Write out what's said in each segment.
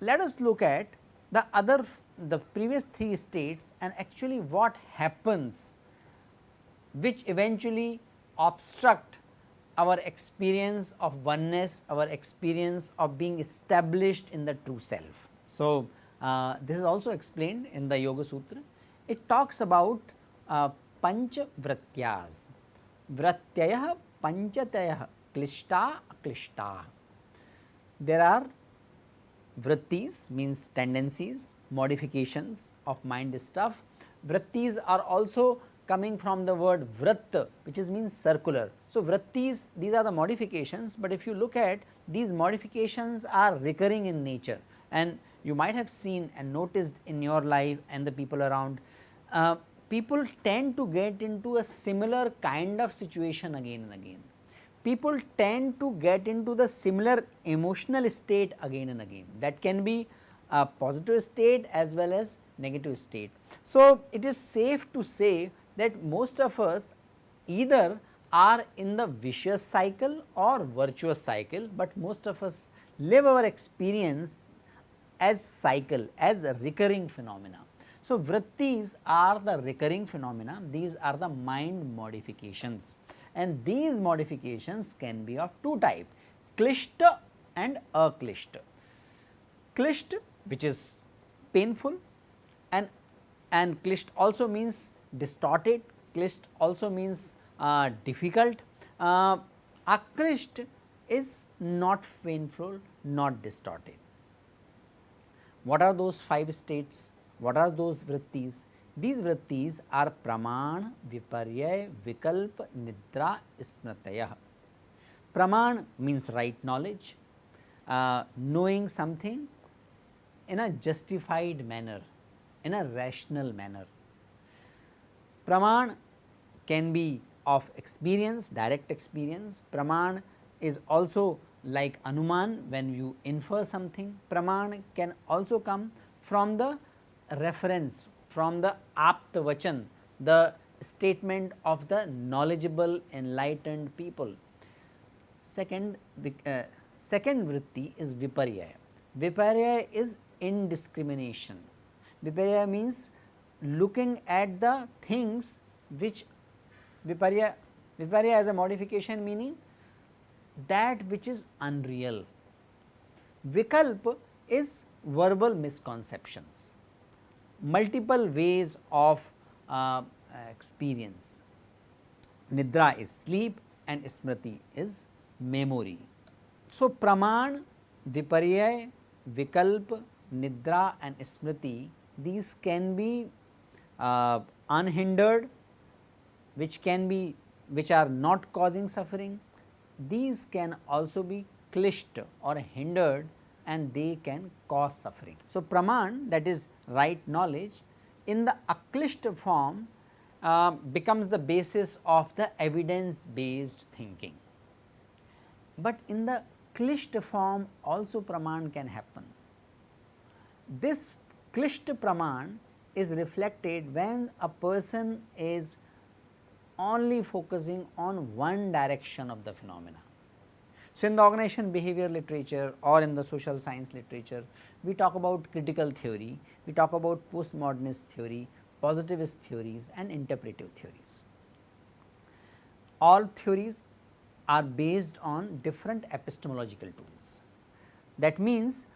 Let us look at the other the previous three states and actually what happens which eventually obstruct our experience of oneness, our experience of being established in the true self. So, uh, this is also explained in the Yoga Sutra. It talks about uh, pancha vratyas, vratyaya panchataya klishta klishta. There are vrittis means tendencies, modifications of mind stuff. Vrittis are also coming from the word vrat which is means circular. So, vrittis these are the modifications, but if you look at these modifications are recurring in nature and you might have seen and noticed in your life and the people around uh, people tend to get into a similar kind of situation again and again. People tend to get into the similar emotional state again and again that can be a positive state as well as negative state. So, it is safe to say that most of us either are in the vicious cycle or virtuous cycle, but most of us live our experience as cycle as a recurring phenomena. So, vrittis are the recurring phenomena, these are the mind modifications and these modifications can be of two type klishta and aklishta. Klisht which is painful and and klisht also means distorted, klisht also means uh, difficult, uh, is not painful, not distorted. What are those 5 states? What are those vrittis? These vrittis are praman, viparya, vikalp, nidra, smritaya. Praman means right knowledge, uh, knowing something in a justified manner, in a rational manner. Praman can be of experience, direct experience. Praman is also like Anuman when you infer something. Praman can also come from the reference, from the Apta Vachan, the statement of the knowledgeable enlightened people. Second, uh, second vritti is Viparya. Viparya is indiscrimination. Viparya means looking at the things which viparya, viparya as a modification meaning that which is unreal. Vikalp is verbal misconceptions, multiple ways of uh, experience. Nidra is sleep and smriti is memory. So, praman, viparya, vikalp, nidra and smriti these can be uh, unhindered which can be which are not causing suffering these can also be klisht or hindered and they can cause suffering. So, praman that is right knowledge in the aklisht form uh, becomes the basis of the evidence based thinking. But in the klisht form also praman can happen. This klisht praman is reflected when a person is only focusing on one direction of the phenomena. So, in the organization behavior literature or in the social science literature, we talk about critical theory, we talk about postmodernist theory, positivist theories and interpretive theories. All theories are based on different epistemological tools. That means,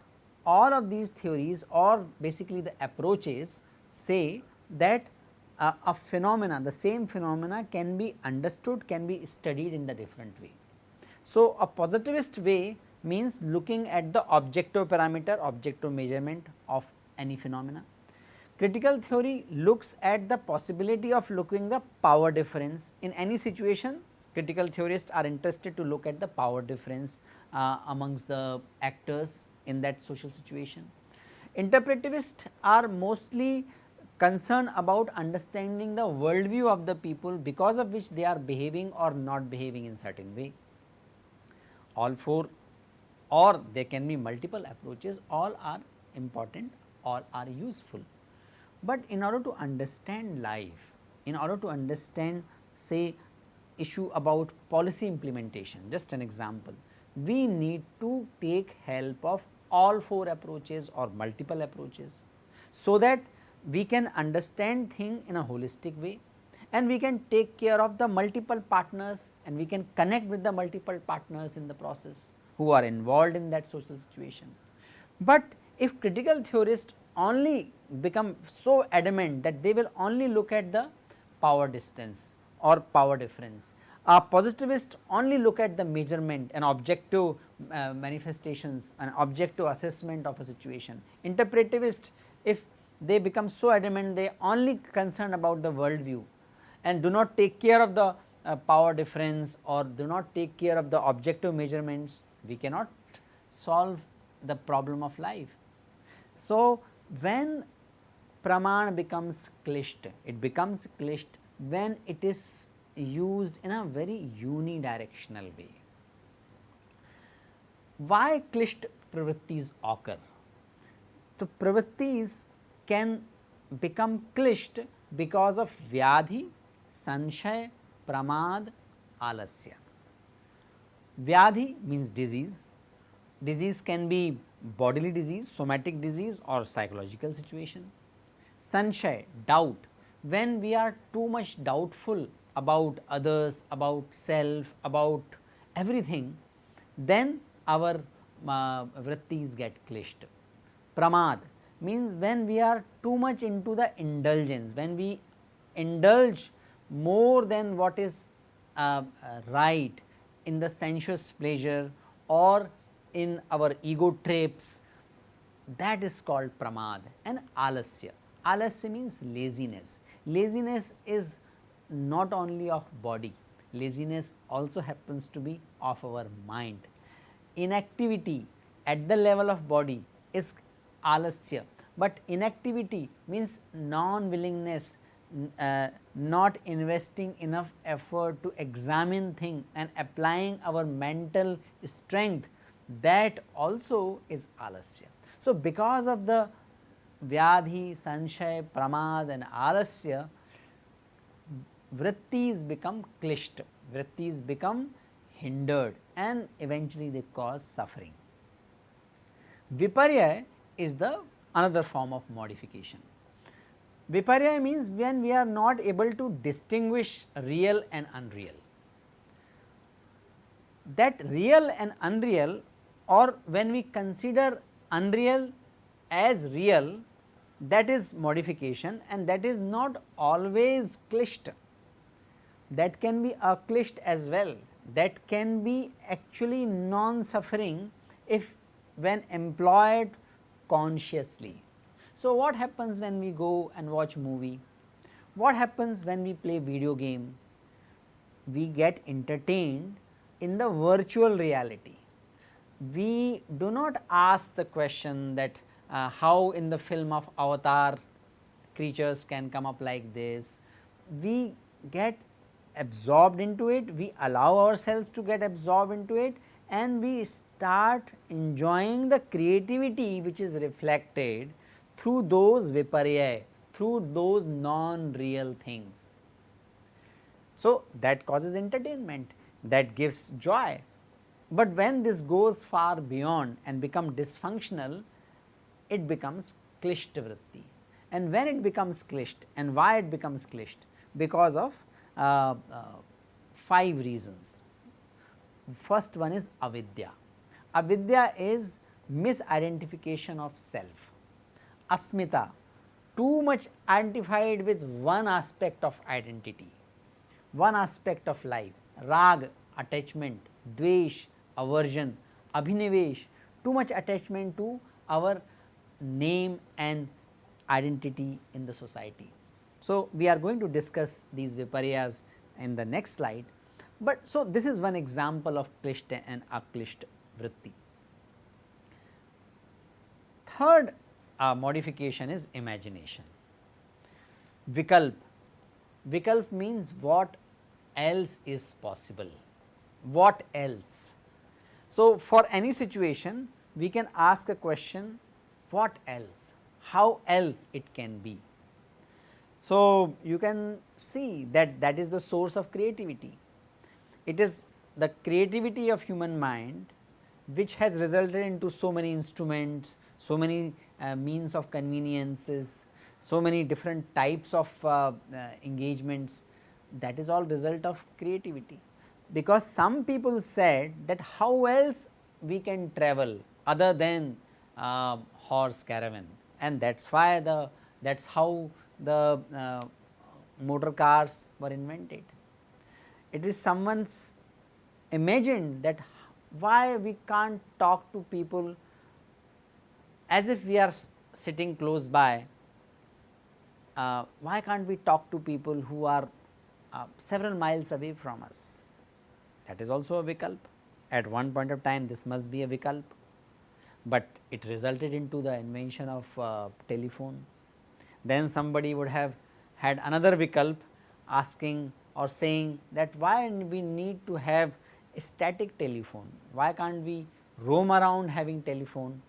all of these theories or basically the approaches say that uh, a phenomena the same phenomena can be understood can be studied in the different way. So, a positivist way means looking at the objective parameter objective measurement of any phenomena. Critical theory looks at the possibility of looking the power difference in any situation critical theorists are interested to look at the power difference uh, amongst the actors in that social situation. Interpretivists are mostly concerned about understanding the worldview of the people because of which they are behaving or not behaving in certain way. All four or there can be multiple approaches all are important all are useful. But in order to understand life, in order to understand say issue about policy implementation just an example, we need to take help of all four approaches or multiple approaches. So, that we can understand thing in a holistic way and we can take care of the multiple partners and we can connect with the multiple partners in the process who are involved in that social situation. But if critical theorists only become so adamant that they will only look at the power distance or power difference, a positivist only look at the measurement and objective uh, manifestations and objective assessment of a situation. Interpretivist if they become so adamant they only concerned about the world view and do not take care of the uh, power difference or do not take care of the objective measurements, we cannot solve the problem of life. So, when praman becomes klisht, it becomes klisht when it is used in a very unidirectional way. Why klisht pravrittis occur? The pravrittis can become klisht because of vyadhi, sanshay, pramad, alasya. Vyadhi means disease, disease can be bodily disease, somatic disease or psychological situation. Sanshay, doubt, when we are too much doubtful about others, about self, about everything, then our uh, vrittis get klisht. Pramad means when we are too much into the indulgence, when we indulge more than what is uh, uh, right in the sensuous pleasure or in our ego trips that is called pramad and alasya. Alasya means laziness. Laziness is not only of body, laziness also happens to be of our mind. Inactivity at the level of body is alasya, but inactivity means non-willingness, uh, not investing enough effort to examine thing and applying our mental strength that also is alasya. So, because of the vyadhi, sanshay, pramad and alasya vrittis become klisht, vrittis become hindered and eventually they cause suffering. Viparya is the another form of modification. Viparya means when we are not able to distinguish real and unreal. That real and unreal or when we consider unreal as real that is modification and that is not always klisht that can be accomplished as well that can be actually non suffering if when employed consciously. So, what happens when we go and watch movie? What happens when we play video game? We get entertained in the virtual reality. We do not ask the question that uh, how in the film of avatar creatures can come up like this. We get absorbed into it, we allow ourselves to get absorbed into it and we start enjoying the creativity which is reflected through those viparya, through those non-real things. So, that causes entertainment, that gives joy. But when this goes far beyond and become dysfunctional, it becomes klisht vritti. And when it becomes klisht and why it becomes klisht? Because of uh, uh, 5 reasons. First one is avidya. Avidya is misidentification of self. Asmita, too much identified with one aspect of identity, one aspect of life. Rag, attachment, dvesh, aversion, abhinivesh, too much attachment to our name and identity in the society. So, we are going to discuss these viparyas in the next slide, but so this is one example of klishta and aklishta vritti. Third uh, modification is imagination. Vikalp, vikalp means what else is possible, what else. So, for any situation we can ask a question what else, how else it can be. So, you can see that that is the source of creativity. It is the creativity of human mind which has resulted into so many instruments, so many uh, means of conveniences, so many different types of uh, uh, engagements that is all result of creativity. Because some people said that how else we can travel other than uh, horse caravan and that is why the that is how the uh, motor cars were invented. It is someone's imagined that why we can't talk to people as if we are sitting close by, uh, why can't we talk to people who are uh, several miles away from us? That is also a vikalp. At one point of time this must be a vikalp, but it resulted into the invention of uh, telephone. Then somebody would have had another vikalp asking or saying that why we need to have a static telephone, why can't we roam around having telephone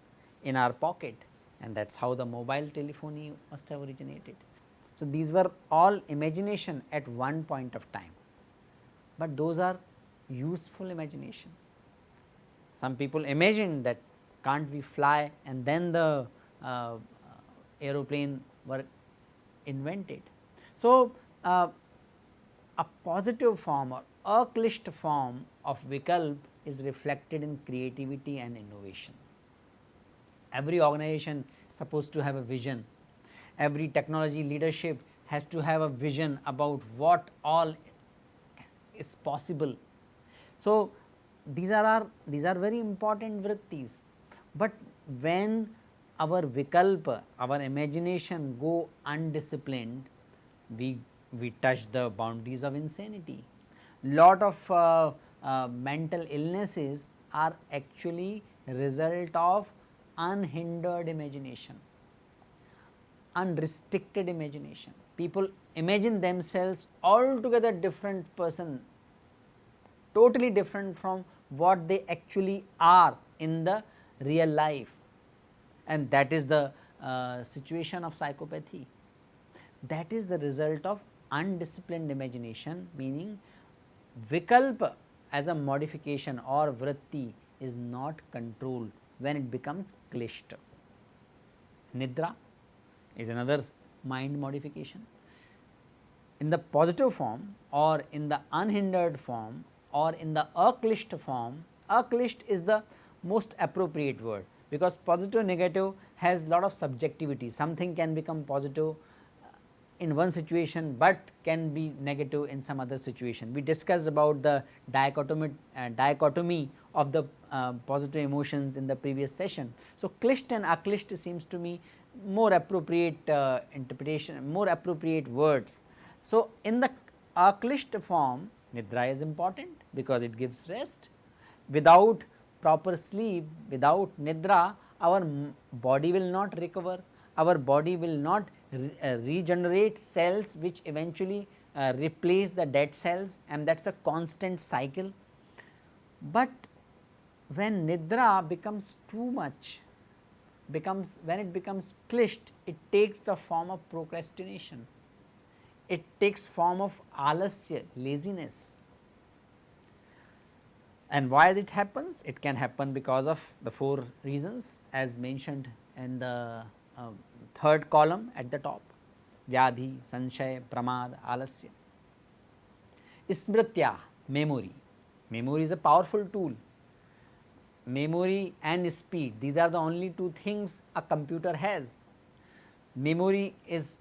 in our pocket and that is how the mobile telephony must have originated. So, these were all imagination at one point of time, but those are useful imagination. Some people imagine that can't we fly and then the uh, aeroplane were invented. So, uh, a positive form or a form of vikalp is reflected in creativity and innovation. Every organization supposed to have a vision, every technology leadership has to have a vision about what all is possible. So, these are our these are very important vrittis, but when our vikalpa, our imagination go undisciplined, we we touch the boundaries of insanity. Lot of uh, uh, mental illnesses are actually result of unhindered imagination, unrestricted imagination. People imagine themselves altogether different person, totally different from what they actually are in the real life and that is the uh, situation of psychopathy. That is the result of undisciplined imagination meaning vikalpa as a modification or vritti is not controlled when it becomes klishta. Nidra is another mind modification. In the positive form or in the unhindered form or in the aklisht form, aklisht is the most appropriate word because positive negative has lot of subjectivity, something can become positive in one situation, but can be negative in some other situation. We discussed about the dichotomy, uh, dichotomy of the uh, positive emotions in the previous session. So, klisht and aklisht seems to me more appropriate uh, interpretation, more appropriate words. So, in the aklisht form nidra is important because it gives rest. Without proper sleep, without nidra our body will not recover, our body will not re, uh, regenerate cells which eventually uh, replace the dead cells and that is a constant cycle. But when nidra becomes too much, becomes when it becomes klisht, it takes the form of procrastination, it takes form of alasya, laziness. And why it happens? It can happen because of the four reasons as mentioned in the uh, third column at the top. Vyadhi, Sanshay, Pramad, Alasya. Smritya memory, memory is a powerful tool, memory and speed these are the only two things a computer has. Memory is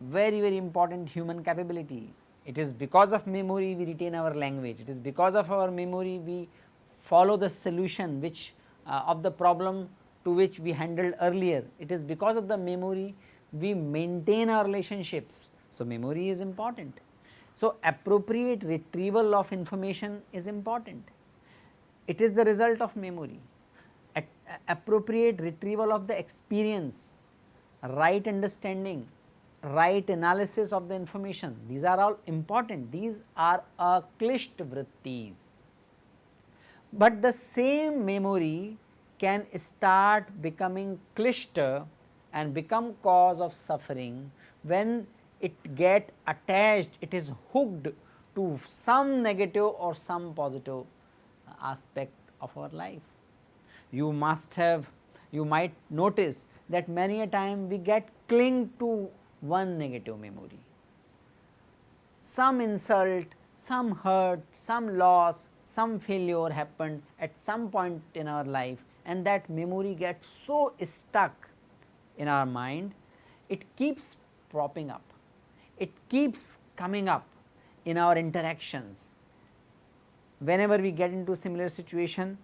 very very important human capability, it is because of memory we retain our language, it is because of our memory we follow the solution which uh, of the problem to which we handled earlier. It is because of the memory we maintain our relationships. So, memory is important. So, appropriate retrieval of information is important. It is the result of memory. At appropriate retrieval of the experience, right understanding, right analysis of the information, these are all important. These are a klisht vrittis. but the same memory can start becoming klishta and become cause of suffering when it get attached, it is hooked to some negative or some positive aspect of our life. You must have, you might notice that many a time we get cling to one negative memory. Some insult, some hurt, some loss, some failure happened at some point in our life and that memory gets so stuck in our mind, it keeps propping up, it keeps coming up in our interactions. Whenever we get into similar situation,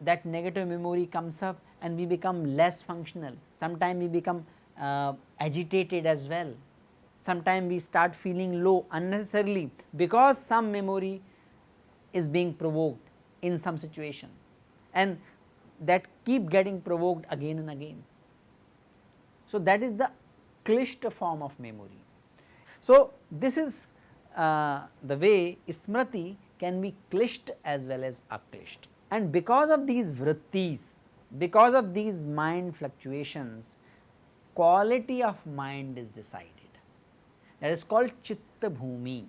that negative memory comes up and we become less functional. Sometimes we become uh, agitated as well. Sometimes we start feeling low unnecessarily because some memory is being provoked in some situation and that keep getting provoked again and again. So, that is the klishta form of memory. So, this is uh, the way smriti can be klisht as well as aklisht and because of these vrittis, because of these mind fluctuations, quality of mind is decided that is called chitta bhumi.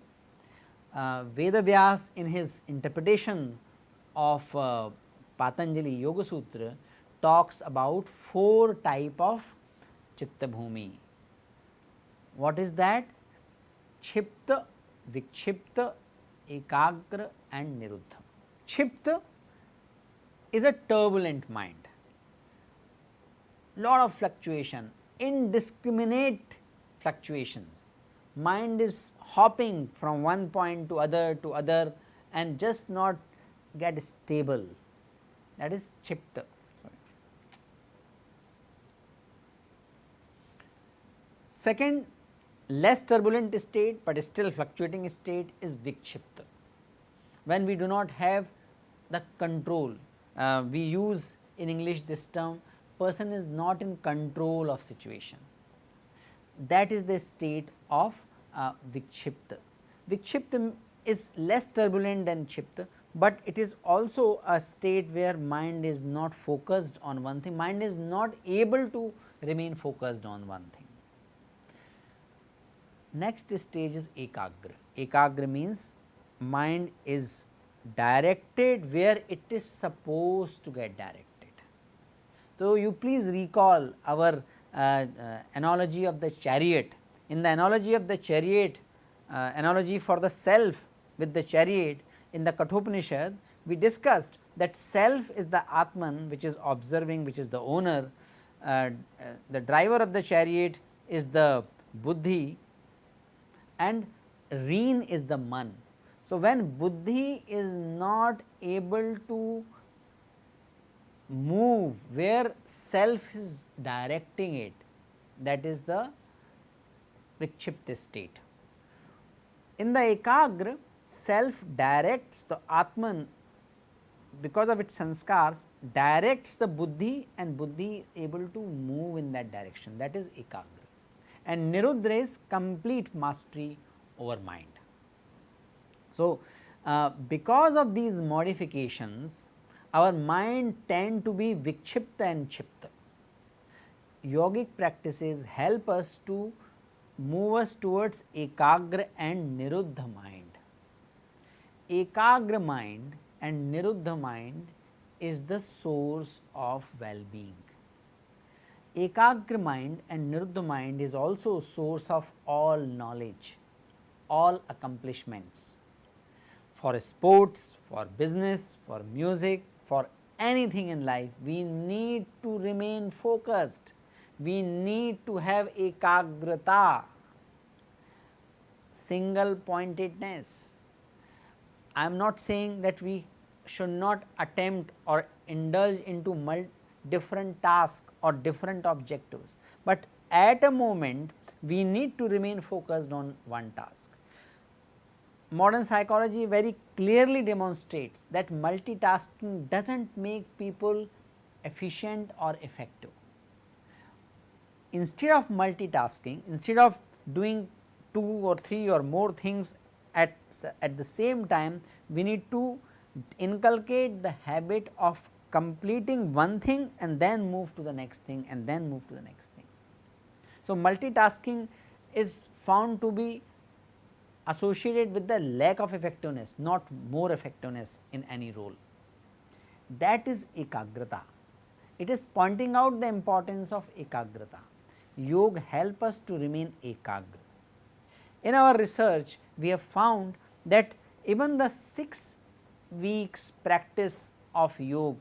Uh, Veda Vyas in his interpretation of uh, Patanjali Yoga Sutra talks about four type of chitta bhumi what is that क्षिप्त विक्षिप्त ekagra and niruddha kshipta is a turbulent mind load of fluctuation indiscriminate fluctuations mind is hopping from one point to other to other and just not get stable that is chipta. Second less turbulent state, but still fluctuating state is vikshipta. When we do not have the control uh, we use in English this term person is not in control of situation. That is the state of uh, Vikshipta. Vikshipta is less turbulent than Chipta, but it is also a state where mind is not focused on one thing, mind is not able to remain focused on one thing. Next stage is Ekagra. Ekagra means mind is directed where it is supposed to get directed. So, you please recall our uh, uh, analogy of the chariot. In the analogy of the chariot, uh, analogy for the self with the chariot in the Kathopanishad, we discussed that self is the Atman which is observing which is the owner, uh, the driver of the chariot is the buddhi and reen is the man so, when buddhi is not able to move where self is directing it that is the vikshipta state. In the ekagra self directs the atman because of its sanskars directs the buddhi and buddhi able to move in that direction that is ekagra and niruddha is complete mastery over mind. So, uh, because of these modifications our mind tend to be vikshipta and chipta. Yogic practices help us to move us towards ekagra and niruddha mind. Ekagra mind and niruddha mind is the source of well-being. Ekagra mind and niruddha mind is also a source of all knowledge, all accomplishments for sports, for business, for music, for anything in life, we need to remain focused. We need to have ekagrata, single pointedness. I am not saying that we should not attempt or indulge into different tasks or different objectives, but at a moment we need to remain focused on one task modern psychology very clearly demonstrates that multitasking does not make people efficient or effective. Instead of multitasking, instead of doing two or three or more things at, at the same time, we need to inculcate the habit of completing one thing and then move to the next thing and then move to the next thing. So, multitasking is found to be associated with the lack of effectiveness not more effectiveness in any role. That is ekagrata. It is pointing out the importance of ekagrata. Yoga help us to remain ekagra. In our research we have found that even the 6 weeks practice of yoga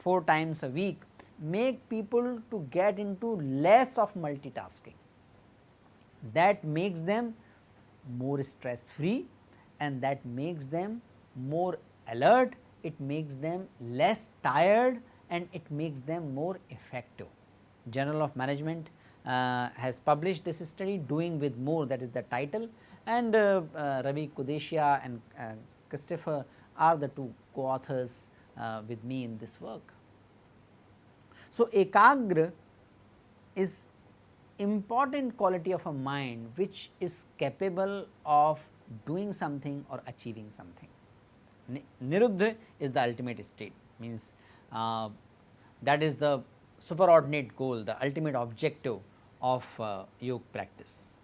4 times a week make people to get into less of multitasking that makes them more stress free and that makes them more alert, it makes them less tired and it makes them more effective. Journal of Management has published this study doing with more that is the title and uh, uh, Ravi Kudesia and uh, Christopher are the two co-authors uh, with me in this work. So, Ekagra is important quality of a mind which is capable of doing something or achieving something. Niruddha is the ultimate state means uh, that is the superordinate goal the ultimate objective of uh, yoga practice.